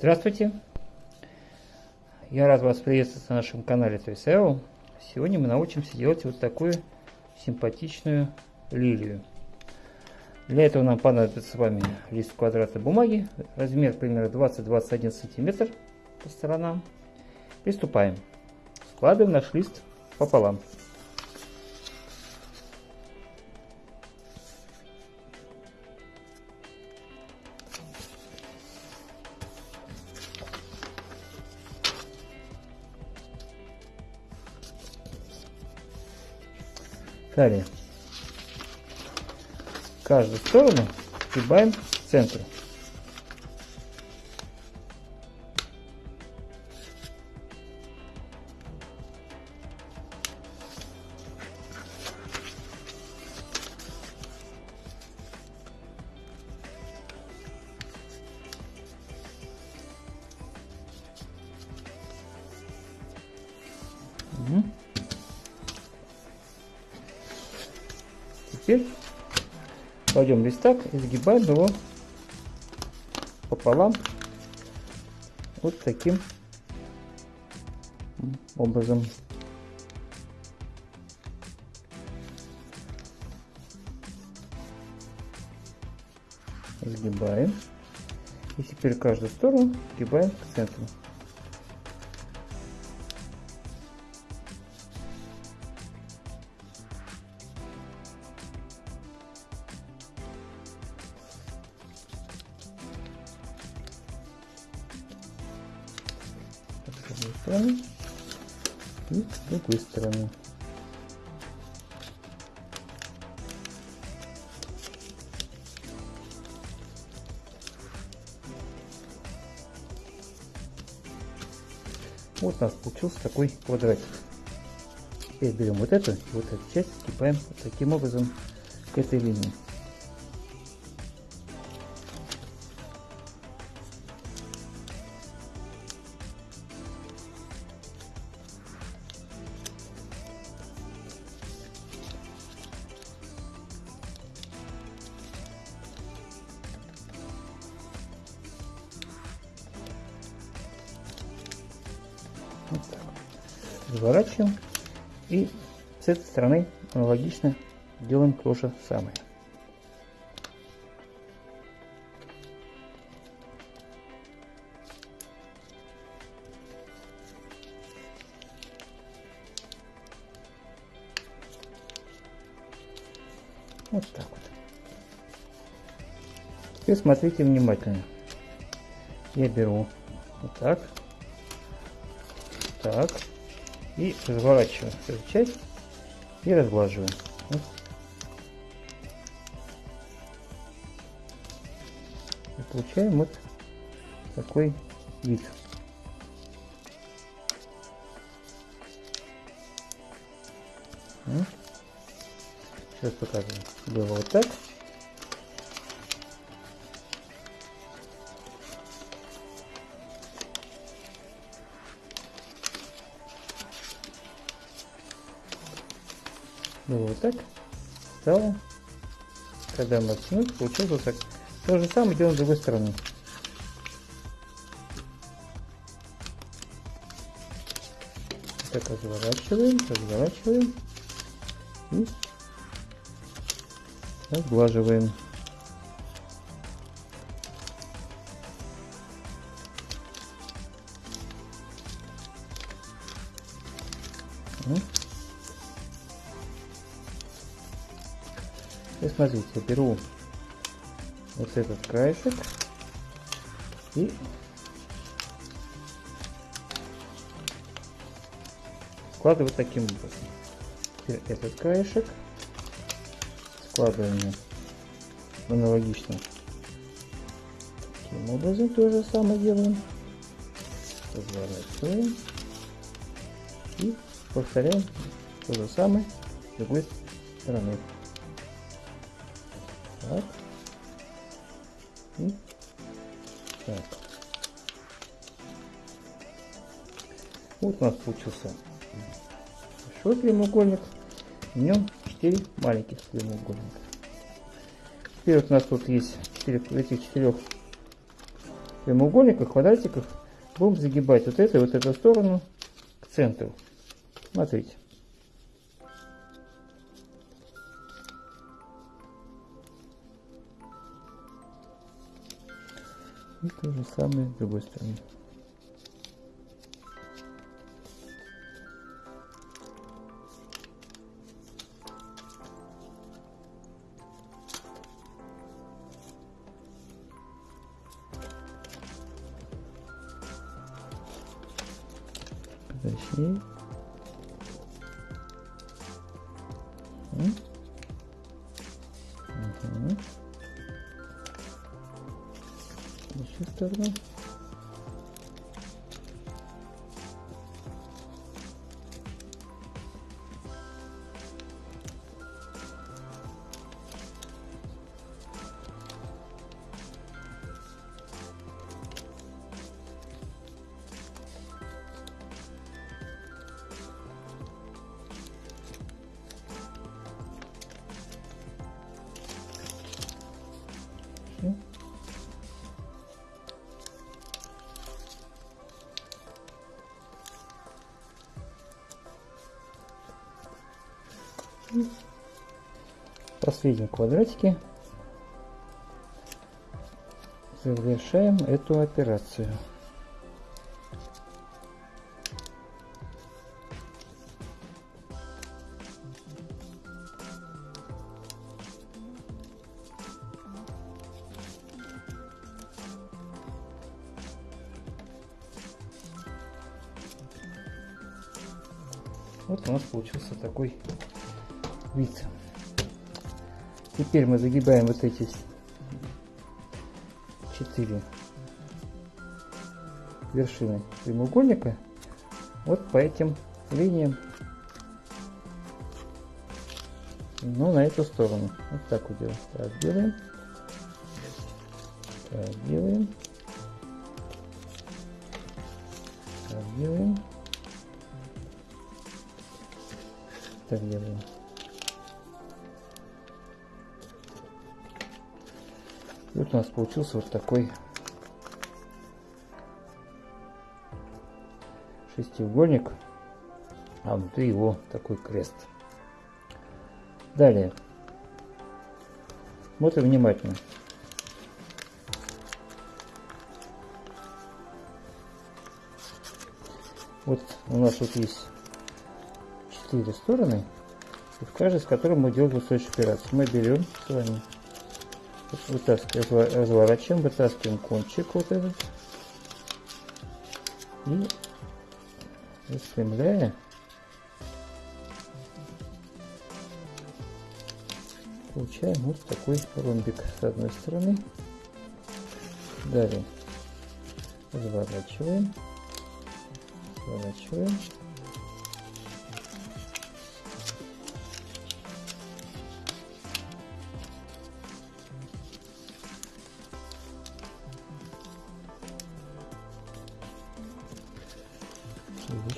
Здравствуйте! Я рад вас приветствовать на нашем канале ToysAO. Сегодня мы научимся делать вот такую симпатичную лилию. Для этого нам понадобится с вами лист квадратной бумаги, размер примерно 20-21 сантиметр по сторонам. Приступаем. Складываем наш лист пополам. Далее. Каждую сторону сгибаем к центру. Теперь кладем листак и сгибаем его пополам вот таким образом. Сгибаем. И теперь каждую сторону сгибаем к центру. Вот у нас получился такой квадратик. Теперь берем вот эту вот эту часть, скипаем вот таким образом к этой линии. Разворачиваем. И с этой стороны аналогично делаем то же самое. Вот так вот. Теперь смотрите внимательно. Я беру вот так так. И разворачиваем эту часть и разглаживаем. Вот. И получаем вот такой вид. Сейчас показываю. Делаю вот так. Ну вот так. Стало. Когда мы оттянули, получилось вот так. То же самое делаем с другой стороны. Так разворачиваем, разворачиваем и разглаживаем. Смотрите, беру вот этот краешек и складываю таким образом. Теперь этот краешек складываем аналогично. Таким образом то же самое делаем. Разворачиваем и повторяем то же самое с другой стороны. Так. Так. Вот у нас получился большой прямоугольник. В нем 4 маленьких прямоугольника. Теперь вот у нас тут есть 4, этих четырех прямоугольниках, квадратиках будем загибать вот эту и вот эту сторону к центру. Смотрите. И то же самое с другой стороны. Еще сторону. Последнем квадратике завершаем эту операцию. Вот у нас получился такой вид. Теперь мы загибаем вот эти четыре вершины прямоугольника вот по этим линиям. Ну на эту сторону. Вот так вот делаем. Так делаем. Так делаем. Так делаем. Так делаем вот у нас получился вот такой шестиугольник, а внутри его такой крест. Далее. Смотрим внимательно. Вот у нас вот есть четыре стороны, в каждой из которых мы делаем следующую операцию. Мы берем с вами вытаскиваем, разворачиваем, вытаскиваем кончик вот этот и распрямляя получаем вот такой ромбик с одной стороны. Далее разворачиваем, разворачиваем.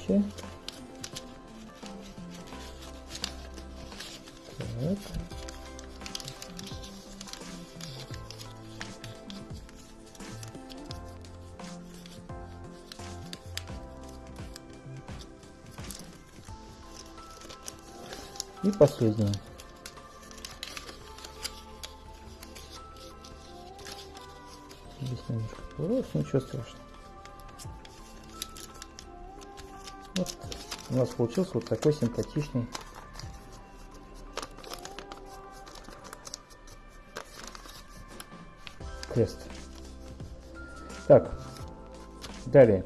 Следующее. Так. И последнее. Здесь немножко поворот, ничего страшного. У нас получился вот такой симпатичный крест. Так, далее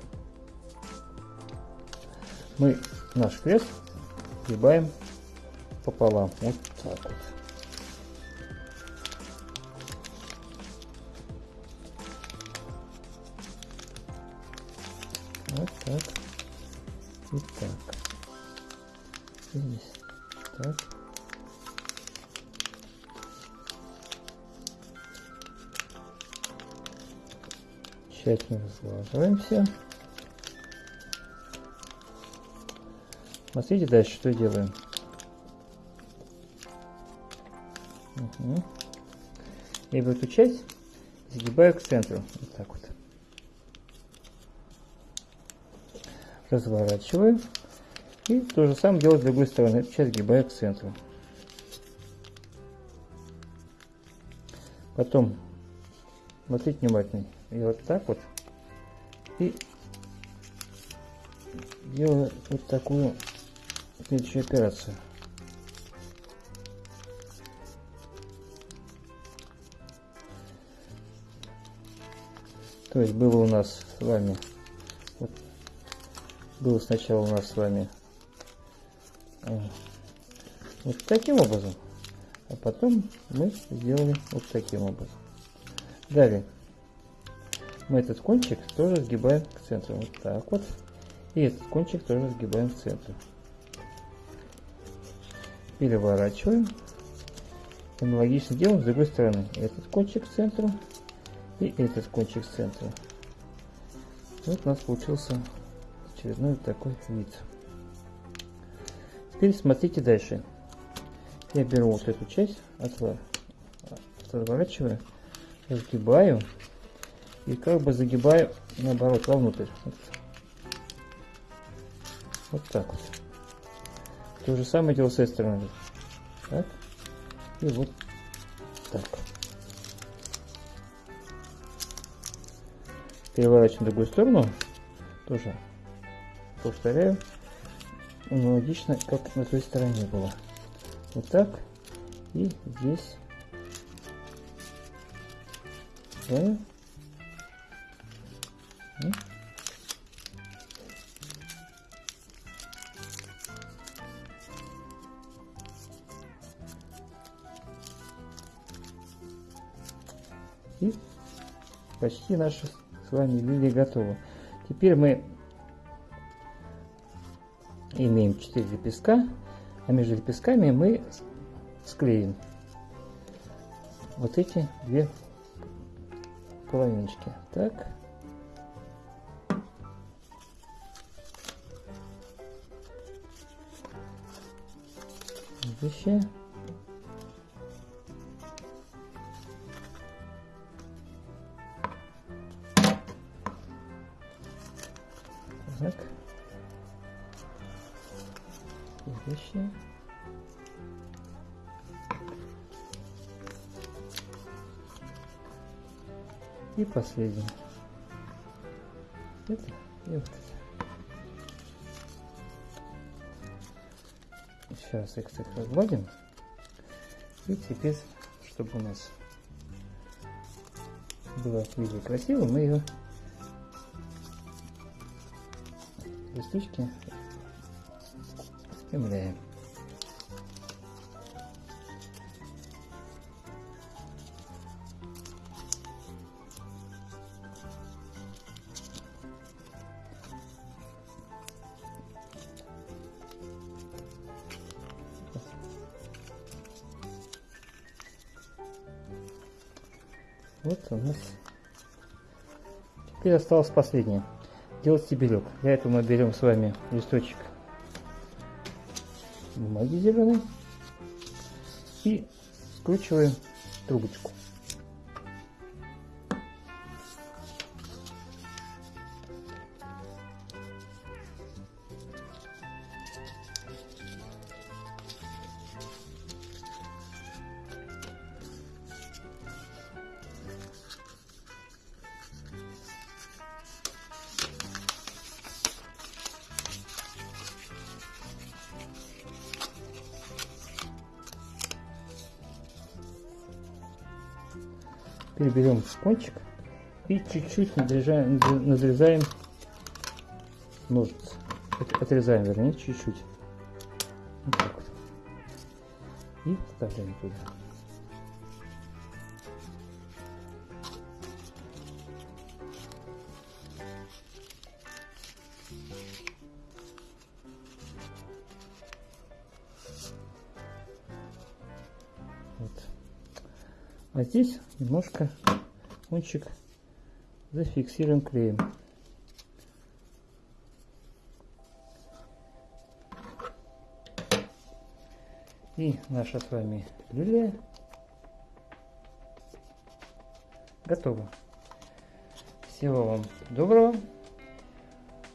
мы наш крест сгибаем пополам. Вот так вот. Вот так. Так. Тщательно разглаживаемся. Смотрите дальше, что делаем. Угу. Я буду эту часть сгибаю к центру. Вот так вот. Разворачиваю. И то же самое делаю с другой стороны. Эту часть гибаю к центру. Потом, смотрите внимательно, и вот так вот. И делаю вот такую следующую операцию. То есть было у нас с вами, вот, было сначала у нас с вами вот таким образом, а потом мы сделали вот таким образом. Далее мы этот кончик тоже сгибаем к центру, вот так вот, и этот кончик тоже сгибаем к центру. Переворачиваем. Аналогично делаем с другой стороны. Этот кончик к центру и этот кончик с центра. Вот у нас получился очередной такой вид. Теперь смотрите дальше. Я беру вот эту часть, отворачиваю, разгибаю и как бы загибаю наоборот вовнутрь. Вот, вот так вот. То же самое делаю с этой стороны. Так. И вот так. переворачиваем в другую сторону, тоже повторяю, аналогично, как на той стороне было. Вот так, и здесь да. И почти наши с вами лилия готова. Теперь мы имеем 4 лепестка, а между лепестками мы склеим вот эти две половиночки. Так. Следующее. И последнее. Это и вот это. Сейчас их так разгладим. И теперь, чтобы у нас было виде красиво, мы ее листочки спрямляем. Вот у нас. Теперь осталось последнее делать стебелек. Для этого мы берем с вами листочек бумаги зеленой и скручиваем трубочку. Теперь кончик и чуть-чуть надрезаем, надрезаем ножницы. Отрезаем, вернее, чуть-чуть. Вот вот. И вставляем туда. А здесь немножко кончик зафиксируем клеем. И наша с вами лилия готова. Всего вам доброго.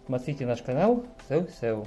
Смотрите наш канал Сеу Сеу.